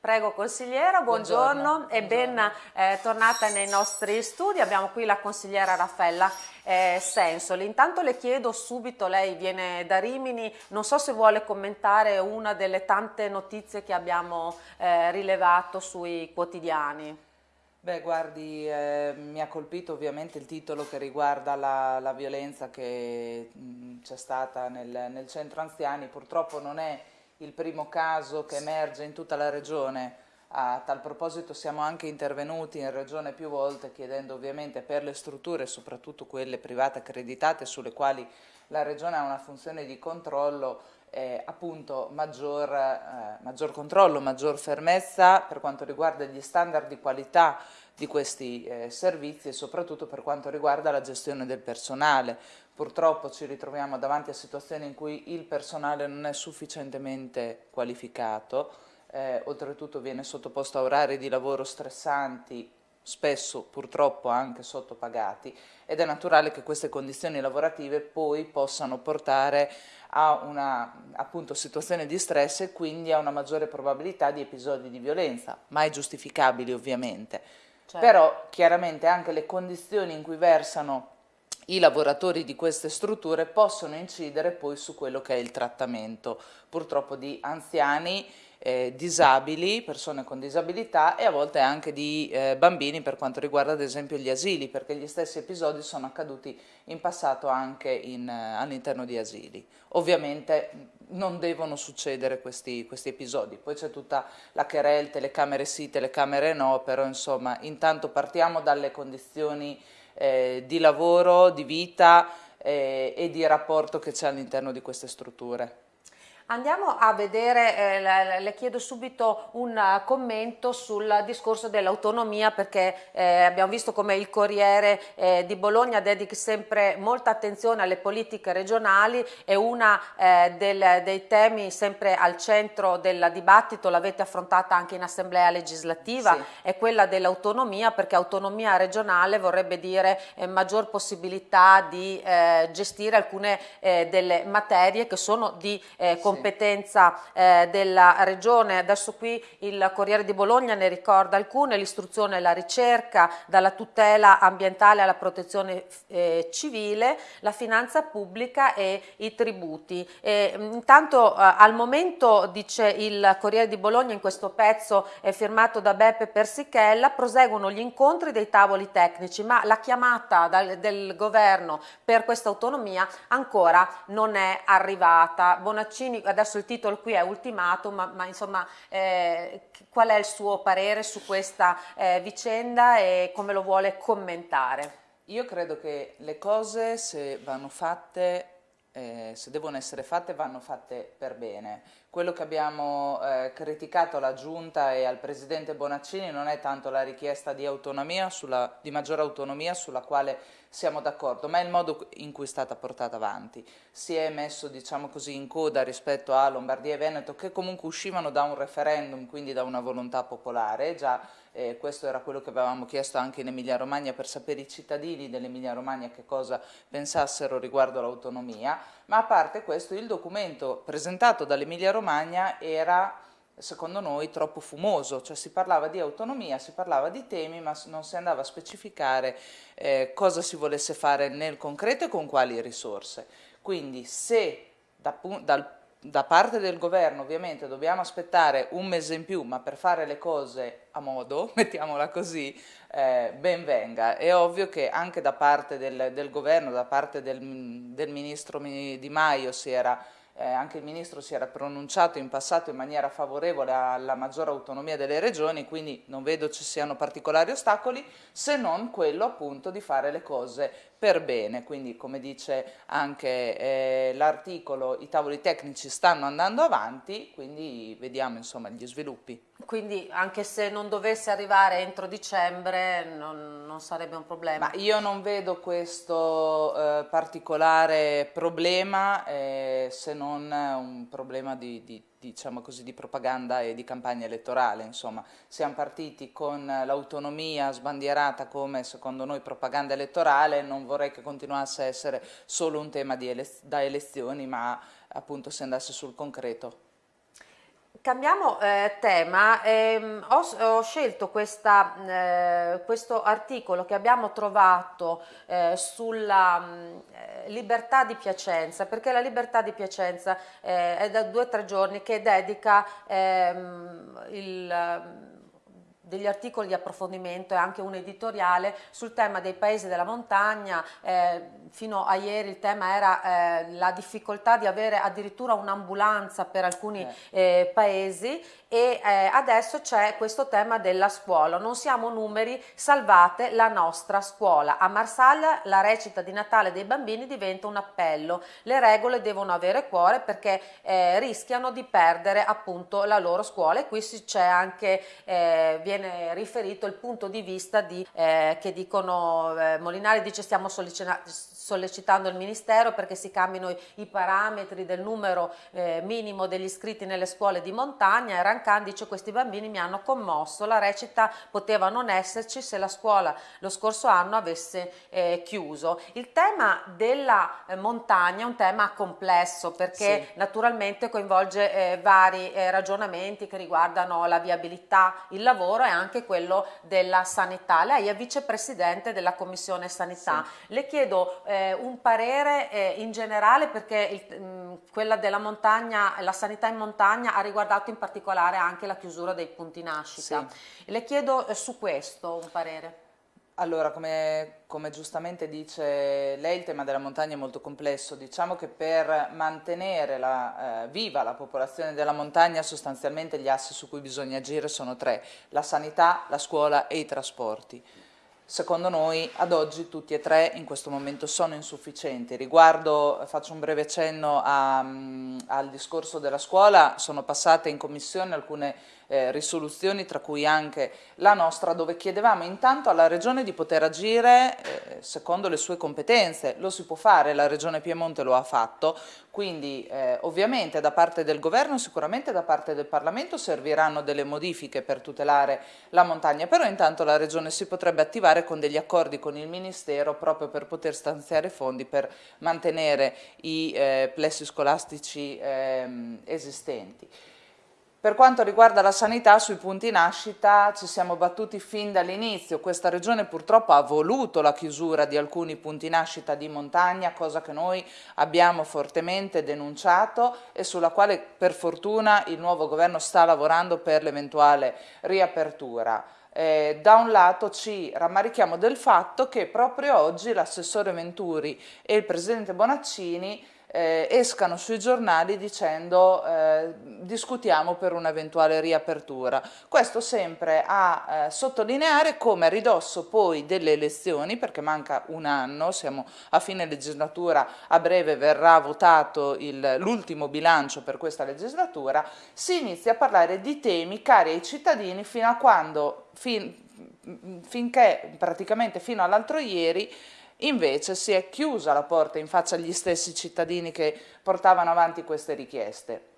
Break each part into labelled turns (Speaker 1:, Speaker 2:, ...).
Speaker 1: Prego consigliera, buongiorno, buongiorno. e ben eh, tornata nei nostri studi. Abbiamo qui la consigliera Raffaella eh, Sensoli. Intanto le chiedo subito, lei viene da Rimini, non so se vuole commentare una delle tante notizie che abbiamo eh, rilevato sui quotidiani.
Speaker 2: Beh, guardi, eh, mi ha colpito ovviamente il titolo che riguarda la, la violenza che c'è stata nel, nel centro anziani. Purtroppo non è il primo caso che emerge in tutta la regione. A tal proposito siamo anche intervenuti in regione più volte chiedendo ovviamente per le strutture, soprattutto quelle private accreditate sulle quali la regione ha una funzione di controllo, eh, appunto maggior, eh, maggior, controllo, maggior fermezza per quanto riguarda gli standard di qualità di questi eh, servizi e soprattutto per quanto riguarda la gestione del personale. Purtroppo ci ritroviamo davanti a situazioni in cui il personale non è sufficientemente qualificato, eh, oltretutto viene sottoposto a orari di lavoro stressanti, spesso purtroppo anche sottopagati ed è naturale che queste condizioni lavorative poi possano portare a una appunto, situazione di stress e quindi a una maggiore probabilità di episodi di violenza, mai giustificabili ovviamente. Certo. Però chiaramente anche le condizioni in cui versano i lavoratori di queste strutture possono incidere poi su quello che è il trattamento purtroppo di anziani, eh, disabili, persone con disabilità e a volte anche di eh, bambini per quanto riguarda ad esempio gli asili perché gli stessi episodi sono accaduti in passato anche eh, all'interno di asili. Ovviamente non devono succedere questi, questi episodi, poi c'è tutta la querel, telecamere sì, telecamere no, però insomma intanto partiamo dalle condizioni eh, di lavoro, di vita eh, e di rapporto che c'è all'interno di queste strutture.
Speaker 1: Andiamo a vedere, eh, le chiedo subito un uh, commento sul discorso dell'autonomia perché eh, abbiamo visto come il Corriere eh, di Bologna dedica sempre molta attenzione alle politiche regionali e uno eh, dei temi sempre al centro del dibattito, l'avete affrontata anche in assemblea legislativa, sì. è quella dell'autonomia perché autonomia regionale vorrebbe dire eh, maggior possibilità di eh, gestire alcune delle materie che sono di competenza competenza eh, della Regione, adesso qui il Corriere di Bologna ne ricorda alcune, l'istruzione e la ricerca, dalla tutela ambientale alla protezione eh, civile, la finanza pubblica e i tributi. E, intanto eh, al momento, dice il Corriere di Bologna in questo pezzo è firmato da Beppe Persichella, proseguono gli incontri dei tavoli tecnici, ma la chiamata dal, del governo per questa autonomia ancora non è arrivata. Bonaccini adesso il titolo qui è ultimatum, ma, ma insomma eh, qual è il suo parere su questa eh, vicenda e come lo vuole commentare?
Speaker 2: Io credo che le cose se vanno fatte eh, se devono essere fatte vanno fatte per bene. Quello che abbiamo eh, criticato alla Giunta e al Presidente Bonaccini non è tanto la richiesta di, sulla, di maggiore autonomia sulla quale siamo d'accordo, ma è il modo in cui è stata portata avanti. Si è messo diciamo così, in coda rispetto a Lombardia e Veneto che comunque uscivano da un referendum, quindi da una volontà popolare, già eh, questo era quello che avevamo chiesto anche in Emilia Romagna per sapere i cittadini dell'Emilia Romagna che cosa pensassero riguardo l'autonomia, ma a parte questo il documento presentato dall'Emilia Romagna era secondo noi troppo fumoso, cioè si parlava di autonomia, si parlava di temi ma non si andava a specificare eh, cosa si volesse fare nel concreto e con quali risorse. Quindi se da, dal, da parte del governo ovviamente dobbiamo aspettare un mese in più, ma per fare le cose a modo, mettiamola così, eh, ben venga. È ovvio che anche da parte del, del governo, da parte del, del ministro Di Maio si era eh, anche il Ministro si era pronunciato in passato in maniera favorevole alla maggiore autonomia delle regioni, quindi non vedo ci siano particolari ostacoli, se non quello appunto di fare le cose per bene, quindi come dice anche eh, l'articolo i tavoli tecnici stanno andando avanti, quindi vediamo insomma gli sviluppi.
Speaker 1: Quindi anche se non dovesse arrivare entro dicembre non, non sarebbe un problema?
Speaker 2: Ma io non vedo questo eh, particolare problema eh, se non un problema di, di diciamo così, di propaganda e di campagna elettorale, insomma, siamo partiti con l'autonomia sbandierata come secondo noi propaganda elettorale, non vorrei che continuasse a essere solo un tema ele da elezioni, ma appunto si andasse sul concreto.
Speaker 1: Cambiamo eh, tema, ehm, ho, ho, scelto questa, eh, questo articolo che abbiamo trovato eh, sulla mm, libertà di Piacenza, perché la libertà di Piacenza eh, è da due o tre giorni che dedica ehm, il degli articoli di approfondimento e anche un editoriale sul tema dei paesi della montagna. Eh, fino a ieri il tema era eh, la difficoltà di avere addirittura un'ambulanza per alcuni eh, eh paesi e eh, adesso c'è questo tema della scuola. Non siamo numeri, salvate la nostra scuola. A Marsaglia la recita di Natale dei bambini diventa un appello. Le regole devono avere cuore perché eh, rischiano di perdere appunto la loro scuola e qui c'è anche, eh, viene riferito il punto di vista di, eh, che dicono, eh, Molinari dice stiamo sollecitando il Ministero perché si cambino i, i parametri del numero eh, minimo degli iscritti nelle scuole di montagna e Rancan dice questi bambini mi hanno commosso, la recita poteva non esserci se la scuola lo scorso anno avesse eh, chiuso. Il tema della eh, montagna è un tema complesso perché sì. naturalmente coinvolge eh, vari ragionamenti che riguardano la viabilità, il lavoro e anche quello della sanità. Lei è vicepresidente della Commissione Sanità. Sì. Le chiedo eh, un parere eh, in generale perché il, mh, quella della montagna, la sanità in montagna ha riguardato in particolare anche la chiusura dei punti nascita. Sì. Le chiedo eh, su questo un parere.
Speaker 2: Allora, come, come, giustamente dice lei, il tema della montagna è molto complesso. Diciamo che per mantenere la, eh, viva la popolazione della montagna, sostanzialmente gli assi su cui bisogna agire sono tre, la sanità, la scuola e i trasporti. Secondo noi ad oggi tutti e tre in questo momento sono insufficienti. Riguardo, faccio un breve cenno a, um, al discorso della scuola, sono passate in commissione alcune eh, risoluzioni, tra cui anche la nostra, dove chiedevamo intanto alla Regione di poter agire eh, secondo le sue competenze. Lo si può fare, la Regione Piemonte lo ha fatto, quindi eh, ovviamente da parte del Governo, sicuramente da parte del Parlamento serviranno delle modifiche per tutelare la montagna, però intanto la Regione si potrebbe attivare con degli accordi con il Ministero proprio per poter stanziare fondi per mantenere i eh, plessi scolastici ehm, esistenti. Per quanto riguarda la sanità, sui punti nascita ci siamo battuti fin dall'inizio. Questa regione purtroppo ha voluto la chiusura di alcuni punti nascita di montagna, cosa che noi abbiamo fortemente denunciato e sulla quale per fortuna il nuovo governo sta lavorando per l'eventuale riapertura. Eh, da un lato ci rammarichiamo del fatto che proprio oggi l'assessore Venturi e il presidente Bonaccini eh, escano sui giornali dicendo eh, discutiamo per un'eventuale riapertura. Questo sempre a eh, sottolineare come a ridosso poi delle elezioni, perché manca un anno, siamo a fine legislatura, a breve verrà votato l'ultimo bilancio per questa legislatura, si inizia a parlare di temi cari ai cittadini fino a quando, fin, finché praticamente fino all'altro ieri Invece si è chiusa la porta in faccia agli stessi cittadini che portavano avanti queste richieste.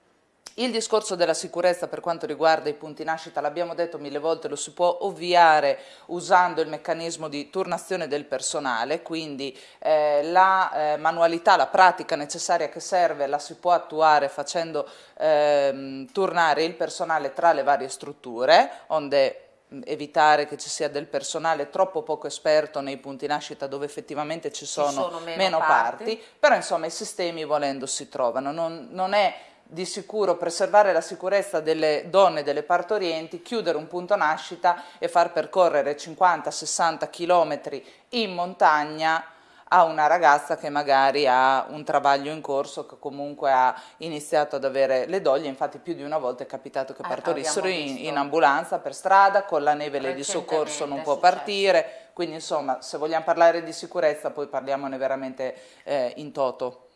Speaker 2: Il discorso della sicurezza per quanto riguarda i punti nascita, l'abbiamo detto mille volte, lo si può ovviare usando il meccanismo di turnazione del personale, quindi eh, la eh, manualità, la pratica necessaria che serve la si può attuare facendo eh, turnare il personale tra le varie strutture, onde evitare che ci sia del personale troppo poco esperto nei punti nascita dove effettivamente ci sono, ci sono meno, meno parti. parti. però insomma i sistemi volendo si trovano, non, non è di sicuro preservare la sicurezza delle donne delle partorienti, chiudere un punto nascita e far percorrere 50-60 km in montagna a una ragazza che magari ha un travaglio in corso, che comunque ha iniziato ad avere le doglie, infatti più di una volta è capitato che ah, partorissero in, in, ambulanza per strada, con la neve lei di soccorso non può partire, quindi insomma se vogliamo parlare di sicurezza poi parliamone veramente eh, in toto.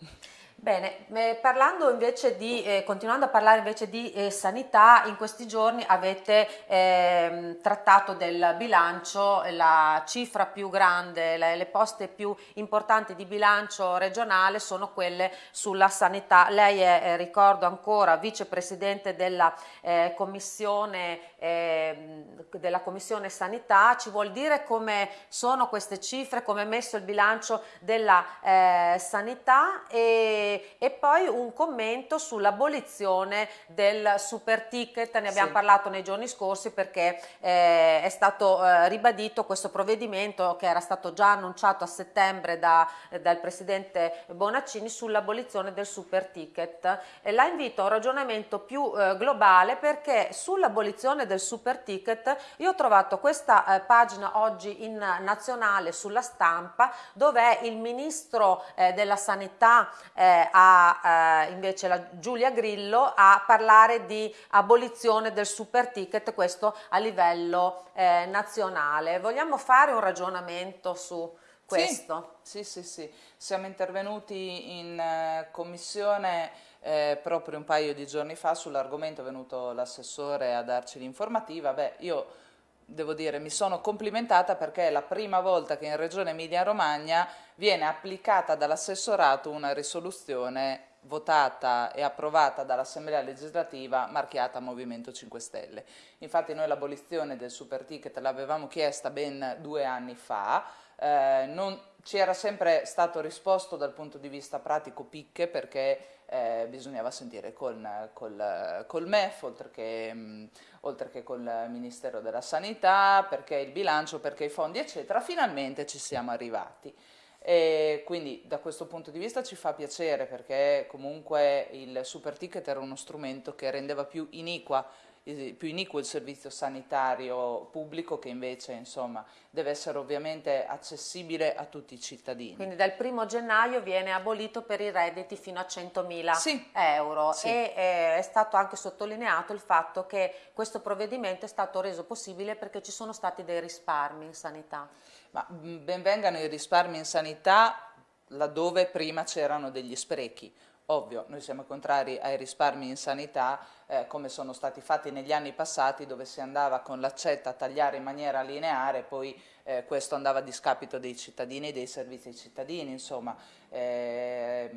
Speaker 1: Bene, eh, parlando invece di, eh, continuando a parlare invece di eh, sanità, in questi giorni avete ehm, trattato del bilancio, la cifra più grande, le, le, poste più importanti di bilancio regionale sono quelle sulla sanità. Lei è, eh, ricordo ancora, vicepresidente della, eh, commissione, ehm, della commissione sanità, ci vuol dire come sono queste cifre, come è messo il bilancio della eh, sanità e e, e poi un commento sull'abolizione del super ticket, ne abbiamo sì. parlato nei giorni scorsi perché eh, è stato eh, ribadito questo provvedimento che era stato già annunciato a settembre da, dal Presidente Bonaccini sull'abolizione del super ticket. E la invito a un ragionamento più eh, globale perché sull'abolizione del super ticket io ho trovato questa eh, pagina oggi in nazionale sulla stampa dove il Ministro eh, della Sanità eh, ha eh, invece la Giulia Grillo a parlare di abolizione del super ticket, questo a livello eh, nazionale. Vogliamo fare un ragionamento su questo?
Speaker 2: Sì, sì, sì. sì. Siamo intervenuti in eh, commissione eh, proprio un paio di giorni fa sull'argomento, è venuto l'assessore a darci l'informativa. Beh, io devo dire, mi sono complimentata perché è la prima volta che in Regione Emilia-Romagna viene applicata dall'assessorato una risoluzione votata e approvata dall'Assemblea legislativa marchiata Movimento 5 Stelle. Infatti noi l'abolizione del super ticket l'avevamo chiesta ben due anni fa, eh, non, ci era sempre stato risposto dal punto di vista pratico picche perché eh, bisognava sentire col, col, col MEF oltre che, mh, oltre che col Ministero della Sanità, perché il bilancio, perché i fondi eccetera, finalmente ci siamo arrivati. E quindi da questo punto di vista ci fa piacere perché comunque il super ticket era uno strumento che rendeva più iniqua più iniquo il servizio sanitario pubblico che invece insomma, deve essere ovviamente accessibile a tutti i cittadini.
Speaker 1: Quindi dal primo gennaio viene abolito per i redditi fino a 100.000 sì. euro sì. e eh, è stato anche sottolineato il fatto che questo provvedimento è stato reso possibile perché ci sono stati dei risparmi in sanità.
Speaker 2: Ma benvengano i risparmi in sanità laddove prima c'erano degli sprechi. Ovvio, noi siamo contrari ai risparmi in sanità eh, come sono stati fatti negli anni passati dove si andava con l'accetta a tagliare in maniera lineare poi eh, questo andava a discapito dei cittadini e dei servizi ai cittadini, insomma. Eh,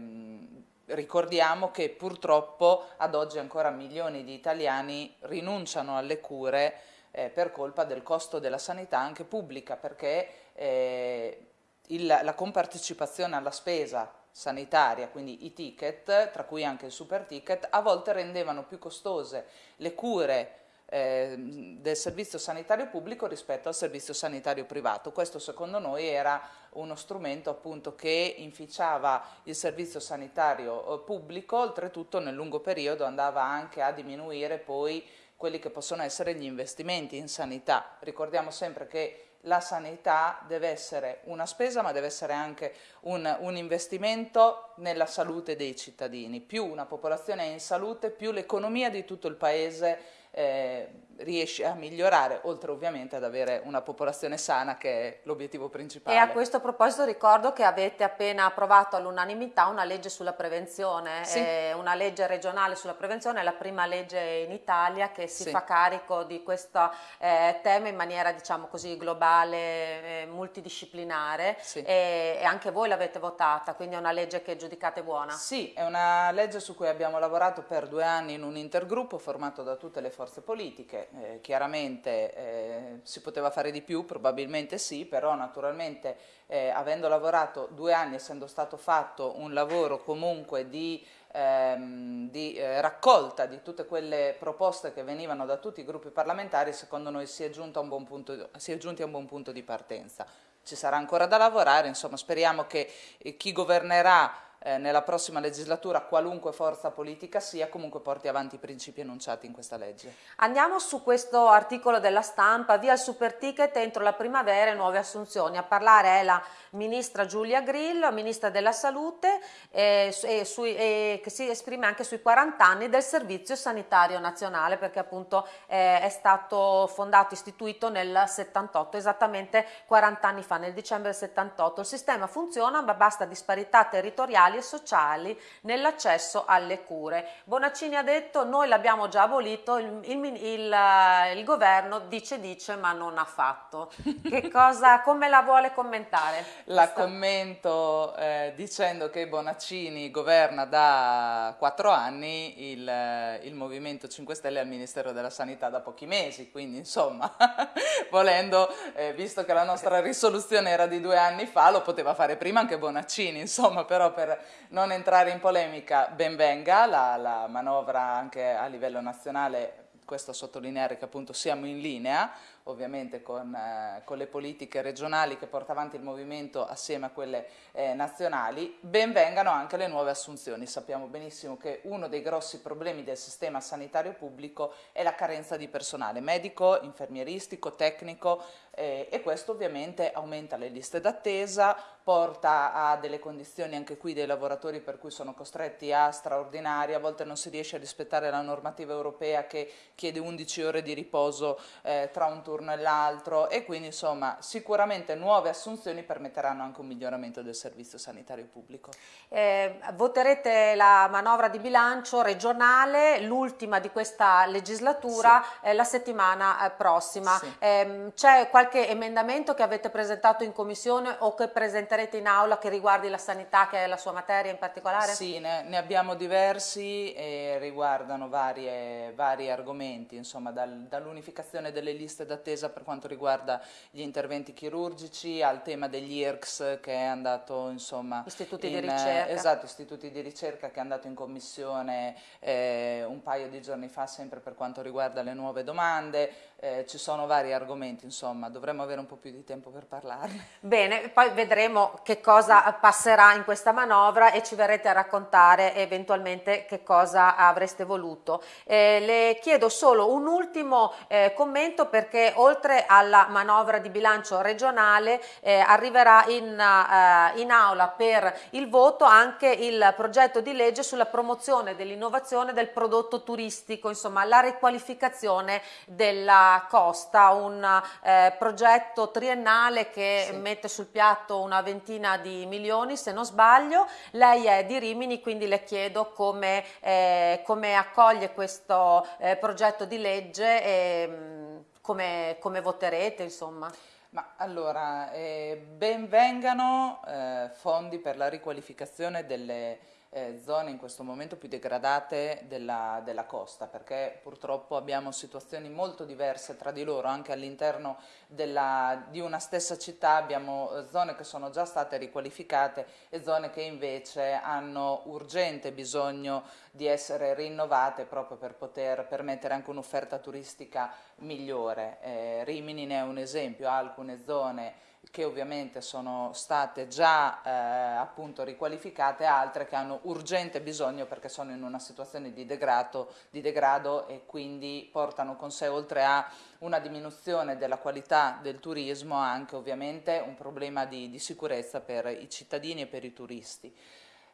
Speaker 2: ricordiamo che purtroppo ad oggi ancora milioni di italiani rinunciano alle cure eh, per colpa del costo della sanità anche pubblica perché eh, il, la compartecipazione alla spesa sanitaria, quindi i ticket, tra cui anche il super ticket, a volte rendevano più costose le cure eh, del servizio sanitario pubblico rispetto al servizio sanitario privato. Questo secondo noi era uno strumento appunto che inficiava il servizio sanitario eh, pubblico, oltretutto nel lungo periodo andava anche a diminuire poi quelli che possono essere gli investimenti in sanità. Ricordiamo sempre che la sanità deve essere una spesa ma deve essere anche un, un, investimento nella salute dei cittadini. Più una popolazione è in salute, più l'economia di tutto il paese eh, riesce a migliorare, oltre ovviamente ad avere una popolazione sana che è l'obiettivo principale.
Speaker 1: E a questo proposito ricordo che avete appena approvato all'unanimità una legge sulla prevenzione, sì. eh, una legge regionale sulla prevenzione, è la prima legge in Italia che si sì. fa carico di questo eh, tema in maniera diciamo così globale, eh, multidisciplinare sì. e, e, anche voi l'avete votata, quindi è una legge che giudicate buona?
Speaker 2: Sì, è una legge su cui abbiamo lavorato per due anni in un intergruppo formato da tutte le forze politiche, eh, chiaramente eh, si poteva fare di più, probabilmente sì, però naturalmente eh, avendo lavorato due anni, essendo stato fatto un lavoro comunque di, ehm, di eh, raccolta di tutte quelle proposte che venivano da tutti i gruppi parlamentari, secondo noi si è, punto, si è giunti a un buon punto di partenza. Ci sarà ancora da lavorare, insomma speriamo che eh, chi governerà eh, nella prossima legislatura, qualunque forza politica sia, comunque porti avanti i principi enunciati in questa legge.
Speaker 1: Andiamo su questo articolo della stampa, via il super ticket entro la primavera e nuove assunzioni. A parlare è la ministra Giulia Grillo, ministra della salute, eh, e sui, e che si esprime anche sui 40 anni del servizio sanitario nazionale, perché appunto eh, è stato fondato, istituito nel 78, esattamente 40 anni fa, nel dicembre del 78. Il sistema funziona, ma basta disparità territoriali ambientali e sociali nell'accesso alle cure. Bonaccini ha detto noi l'abbiamo già abolito, il, il, il, eh, il, governo dice dice ma non ha fatto. Che cosa, come la vuole commentare?
Speaker 2: La questa? commento eh, dicendo che Bonaccini governa da quattro anni, il, eh, il Movimento 5 Stelle al Ministero della Sanità da pochi mesi, quindi insomma volendo, eh, visto che la nostra risoluzione era di due anni fa, lo poteva fare prima anche Bonaccini, insomma però per non entrare in polemica, ben venga la, la manovra anche a livello nazionale questo a sottolineare che appunto siamo in linea ovviamente con, eh, con, le politiche regionali che porta avanti il movimento assieme a quelle eh, nazionali, ben vengano anche le nuove assunzioni. Sappiamo benissimo che uno dei grossi problemi del sistema sanitario pubblico è la carenza di personale medico, infermieristico, tecnico eh, e questo ovviamente aumenta le liste d'attesa, porta a delle condizioni anche qui dei lavoratori per cui sono costretti a straordinari, a volte non si riesce a rispettare la normativa europea che chiede 11 ore di riposo eh, tra un turno e l'altro e quindi insomma sicuramente nuove assunzioni permetteranno anche un miglioramento del servizio sanitario pubblico.
Speaker 1: Eh, voterete la manovra di bilancio regionale, l'ultima di questa legislatura, sì. eh, la settimana eh, prossima. Sì. Ehm, c'è qualche emendamento che avete presentato in commissione o che presenterete in aula che riguardi la sanità, che è la sua materia in particolare?
Speaker 2: Sì, ne, ne abbiamo diversi e riguardano varie, vari argomenti, insomma dal, dall'unificazione delle liste d'attesa attesa per quanto riguarda gli interventi chirurgici, al tema degli IRCS che è andato insomma...
Speaker 1: Istituti
Speaker 2: in,
Speaker 1: di ricerca.
Speaker 2: Esatto, istituti di ricerca che è andato in commissione eh, un paio di giorni fa sempre per quanto riguarda le nuove domande, eh, ci sono vari argomenti, insomma, dovremmo avere un po' più di tempo per parlarne.
Speaker 1: Bene, poi vedremo che cosa passerà in questa manovra e ci verrete a raccontare eventualmente che cosa avreste voluto. Eh, le chiedo solo un ultimo eh, commento perché oltre alla manovra di bilancio regionale eh, arriverà in, uh, in aula per il voto anche il progetto di legge sulla promozione dell'innovazione del prodotto turistico, insomma la riqualificazione della Costa, un eh, progetto triennale che sì. mette sul piatto una ventina di milioni se non sbaglio, lei è di Rimini quindi le chiedo come, eh, come accoglie questo eh, progetto di legge e mm, come, come voterete insomma.
Speaker 2: Ma allora, eh, ben vengano eh, fondi per la riqualificazione delle eh, zone in questo momento più degradate della, della, costa perché purtroppo abbiamo situazioni molto diverse tra di loro anche all'interno di una stessa città abbiamo eh, zone che sono già state riqualificate e zone che invece hanno urgente bisogno di essere rinnovate proprio per poter permettere anche un'offerta turistica migliore. Eh, Rimini ne è un esempio, ha alcune zone che ovviamente sono state già eh, appunto riqualificate, altre che hanno urgente bisogno perché sono in una situazione di degrado, di degrado e quindi portano con sé oltre a una diminuzione della qualità del turismo anche ovviamente un problema di, di sicurezza per i cittadini e per i turisti.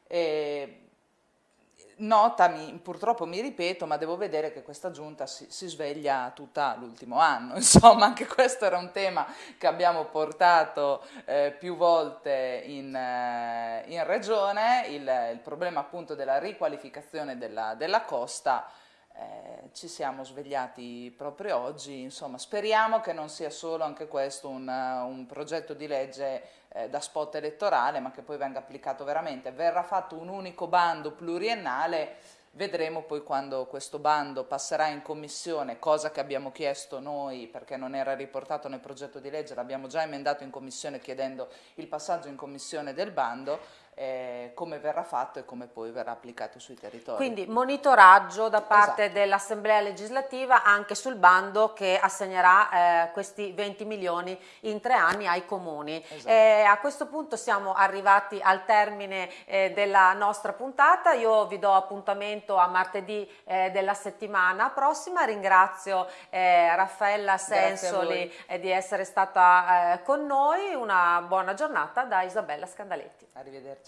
Speaker 2: E nota, mi, purtroppo mi ripeto, ma devo vedere che questa giunta si, si sveglia tutta l'ultimo anno, insomma anche questo era un tema che abbiamo portato eh, più volte in, eh, in regione, il, il, problema appunto della riqualificazione della, della costa, eh, ci siamo svegliati proprio oggi, insomma speriamo che non sia solo anche questo un, un progetto di legge eh, da spot elettorale ma che poi venga applicato veramente. Verrà fatto un unico bando pluriennale, vedremo poi quando questo bando passerà in commissione, cosa che abbiamo chiesto noi perché non era riportato nel progetto di legge, l'abbiamo già emendato in commissione chiedendo il passaggio in commissione del bando, eh, come verrà fatto e come poi verrà applicato sui territori.
Speaker 1: Quindi monitoraggio da parte esatto. dell'Assemblea legislativa anche sul bando che assegnerà eh, questi 20 milioni in tre anni ai comuni. Esatto. Eh, a questo punto siamo arrivati al termine eh, della nostra puntata, io vi do appuntamento a martedì eh, della settimana prossima, ringrazio eh, Raffaella Sensoli di essere stata con noi, una buona giornata da Isabella Scandaletti.
Speaker 2: Arrivederci.